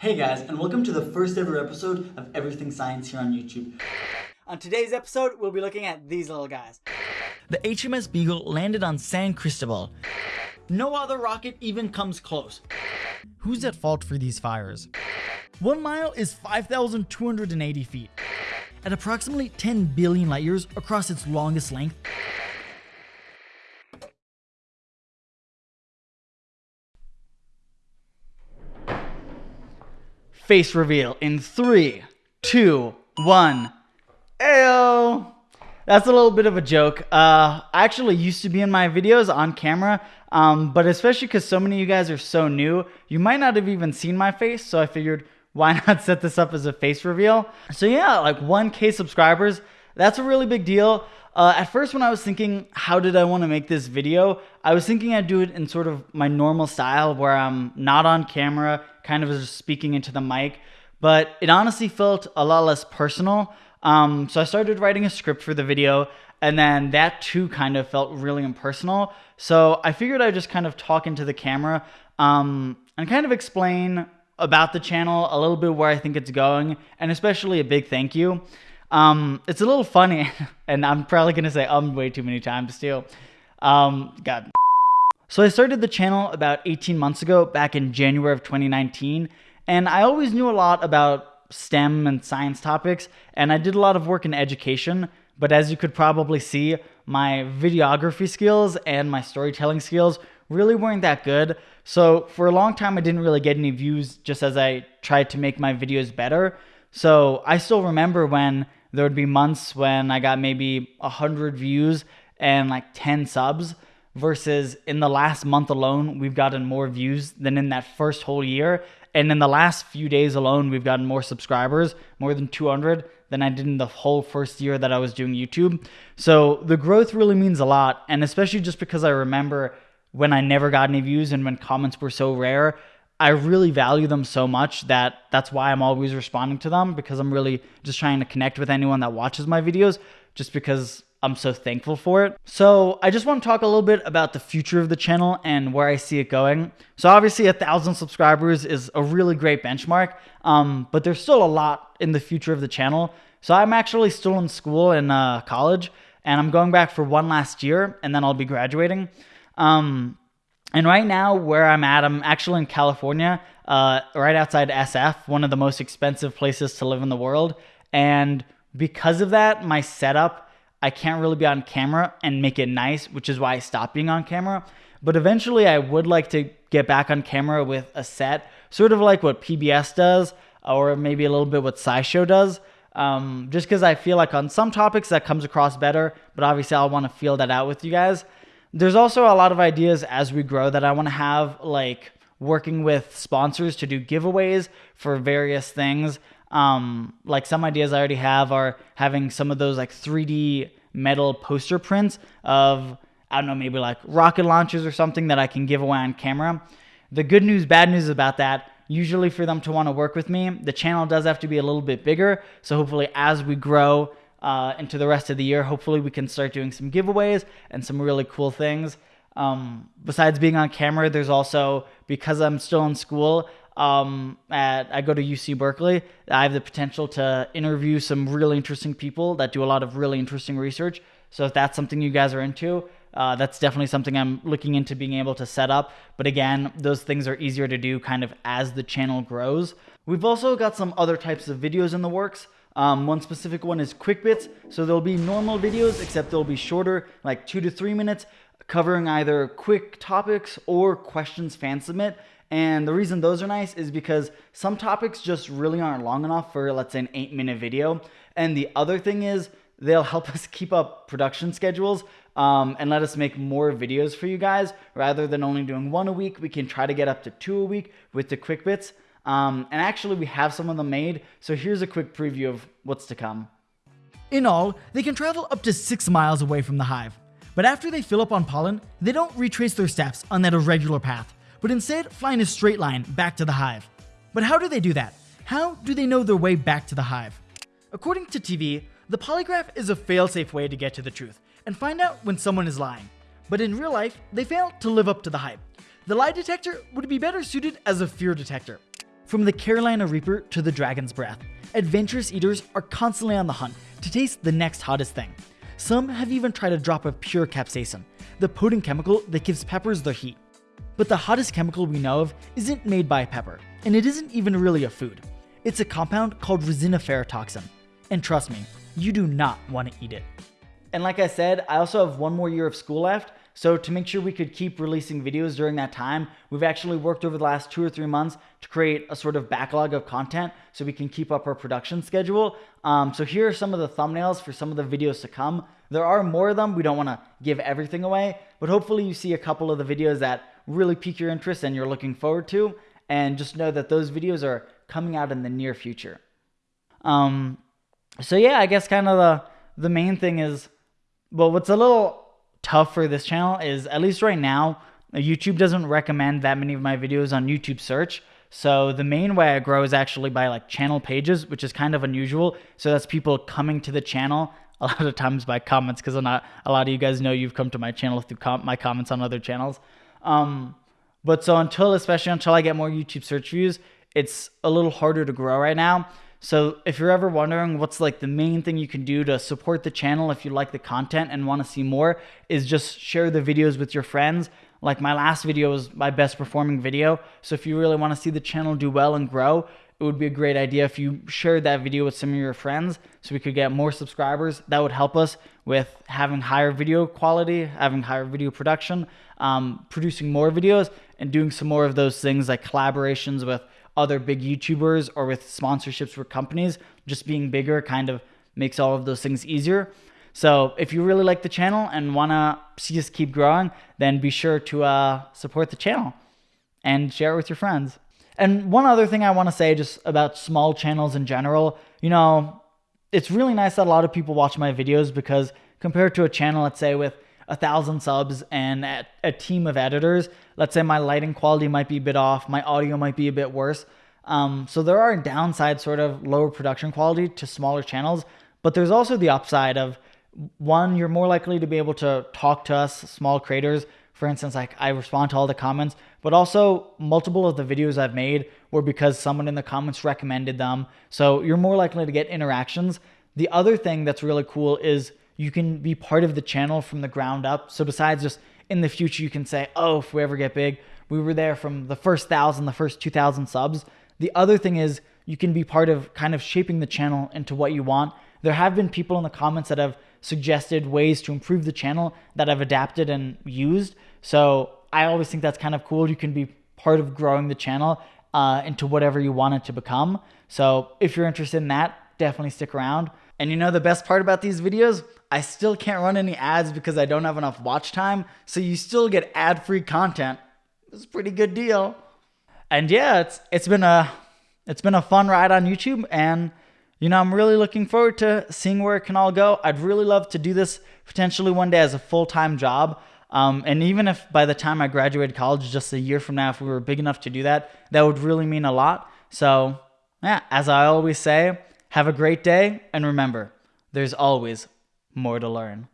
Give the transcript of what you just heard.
Hey guys, and welcome to the first ever episode of Everything Science here on YouTube. On today's episode, we'll be looking at these little guys. The HMS Beagle landed on San Cristobal. No other rocket even comes close. Who's at fault for these fires? One mile is 5,280 feet. At approximately 10 billion light years across its longest length, Face reveal in three, two, one. Ayo! That's a little bit of a joke. Uh, I actually used to be in my videos on camera, um, but especially because so many of you guys are so new, you might not have even seen my face, so I figured why not set this up as a face reveal? So yeah, like 1k subscribers, that's a really big deal. Uh, at first when I was thinking, how did I want to make this video? I was thinking I'd do it in sort of my normal style where I'm not on camera, kind of just speaking into the mic, but it honestly felt a lot less personal. Um, so I started writing a script for the video and then that too kind of felt really impersonal. So I figured I'd just kind of talk into the camera um, and kind of explain about the channel, a little bit where I think it's going, and especially a big thank you. Um, it's a little funny, and I'm probably gonna say um way too many times too. Um, God. So I started the channel about 18 months ago, back in January of 2019, and I always knew a lot about STEM and science topics, and I did a lot of work in education. But as you could probably see, my videography skills and my storytelling skills really weren't that good. So for a long time, I didn't really get any views just as I tried to make my videos better. So I still remember when there would be months when I got maybe 100 views and like 10 subs versus in the last month alone, we've gotten more views than in that first whole year. And in the last few days alone, we've gotten more subscribers, more than 200 than I did in the whole first year that I was doing YouTube. So the growth really means a lot. And especially just because I remember when I never got any views and when comments were so rare, I really value them so much that that's why I'm always responding to them because I'm really just trying to connect with anyone that watches my videos just because I'm so thankful for it. So I just want to talk a little bit about the future of the channel and where I see it going. So obviously a thousand subscribers is a really great benchmark, um, but there's still a lot in the future of the channel. So I'm actually still in school in uh, college and I'm going back for one last year and then I'll be graduating. Um, and right now, where I'm at, I'm actually in California, uh, right outside SF, one of the most expensive places to live in the world. And because of that, my setup, I can't really be on camera and make it nice, which is why I stopped being on camera. But eventually, I would like to get back on camera with a set, sort of like what PBS does, or maybe a little bit what SciShow does. Um, just because I feel like on some topics that comes across better, but obviously I'll want to feel that out with you guys. There's also a lot of ideas as we grow that I want to have, like working with sponsors to do giveaways for various things. Um, like some ideas I already have are having some of those like 3D metal poster prints of, I don't know, maybe like rocket launchers or something that I can give away on camera. The good news, bad news about that, usually for them to want to work with me, the channel does have to be a little bit bigger. So hopefully as we grow, uh, into the rest of the year. Hopefully, we can start doing some giveaways and some really cool things. Um, besides being on camera, there's also because I'm still in school. Um, at I go to UC Berkeley. I have the potential to interview some really interesting people that do a lot of really interesting research. So if that's something you guys are into, uh, that's definitely something I'm looking into being able to set up. But again, those things are easier to do kind of as the channel grows. We've also got some other types of videos in the works. Um, one specific one is quick bits. So there'll be normal videos, except they'll be shorter, like two to three minutes, covering either quick topics or questions fan submit. And the reason those are nice is because some topics just really aren't long enough for, let's say, an eight minute video. And the other thing is, they'll help us keep up production schedules um, and let us make more videos for you guys. Rather than only doing one a week, we can try to get up to two a week with the quick bits. Um, and actually, we have some of them made, so here's a quick preview of what's to come. In all, they can travel up to 6 miles away from the hive. But after they fill up on pollen, they don't retrace their steps on that irregular path, but instead fly in a straight line back to the hive. But how do they do that? How do they know their way back to the hive? According to TV, the polygraph is a fail-safe way to get to the truth and find out when someone is lying. But in real life, they fail to live up to the hype. The lie detector would be better suited as a fear detector. From the Carolina Reaper to the Dragon's Breath, adventurous eaters are constantly on the hunt to taste the next hottest thing. Some have even tried a drop of pure capsaicin, the potent chemical that gives peppers their heat. But the hottest chemical we know of isn't made by pepper, and it isn't even really a food. It's a compound called resiniferatoxin. And trust me, you do not want to eat it. And like I said, I also have one more year of school left. So to make sure we could keep releasing videos during that time, we've actually worked over the last two or three months to create a sort of backlog of content so we can keep up our production schedule. Um, so here are some of the thumbnails for some of the videos to come. There are more of them. We don't want to give everything away, but hopefully you see a couple of the videos that really pique your interest and you're looking forward to. And just know that those videos are coming out in the near future. Um, so yeah, I guess kind of the the main thing is, well, what's a little tough for this channel is at least right now, YouTube doesn't recommend that many of my videos on YouTube search. So the main way I grow is actually by like channel pages, which is kind of unusual. So that's people coming to the channel a lot of times by comments because not a lot of you guys know you've come to my channel through com my comments on other channels. Um, but so until, especially until I get more YouTube search views, it's a little harder to grow right now. So if you're ever wondering what's like the main thing you can do to support the channel if you like the content and want to see more is just share the videos with your friends. Like my last video was my best performing video. So if you really want to see the channel do well and grow, it would be a great idea if you shared that video with some of your friends so we could get more subscribers. That would help us with having higher video quality, having higher video production, um, producing more videos, and doing some more of those things like collaborations with other big YouTubers or with sponsorships for companies. Just being bigger kind of makes all of those things easier. So if you really like the channel and want to see us keep growing, then be sure to uh, support the channel and share it with your friends. And one other thing I want to say just about small channels in general, you know, it's really nice that a lot of people watch my videos because compared to a channel, let's say with a thousand subs and a team of editors, let's say my lighting quality might be a bit off, my audio might be a bit worse. Um, so there are downsides, sort of lower production quality to smaller channels, but there's also the upside of one, you're more likely to be able to talk to us, small creators. For instance, like I respond to all the comments, but also multiple of the videos I've made were because someone in the comments recommended them. So you're more likely to get interactions. The other thing that's really cool is you can be part of the channel from the ground up. So besides just in the future, you can say, oh, if we ever get big, we were there from the first thousand, the first 2,000 subs. The other thing is you can be part of kind of shaping the channel into what you want. There have been people in the comments that have suggested ways to improve the channel that I've adapted and used. So I always think that's kind of cool. You can be part of growing the channel uh, into whatever you want it to become. So if you're interested in that, definitely stick around. And you know the best part about these videos? I still can't run any ads because I don't have enough watch time, so you still get ad-free content. It's a pretty good deal. And yeah, it's it's been a it's been a fun ride on YouTube and you know, I'm really looking forward to seeing where it can all go. I'd really love to do this potentially one day as a full-time job. Um, and even if by the time I graduated college, just a year from now, if we were big enough to do that, that would really mean a lot. So, yeah, as I always say, have a great day, and remember, there's always more to learn.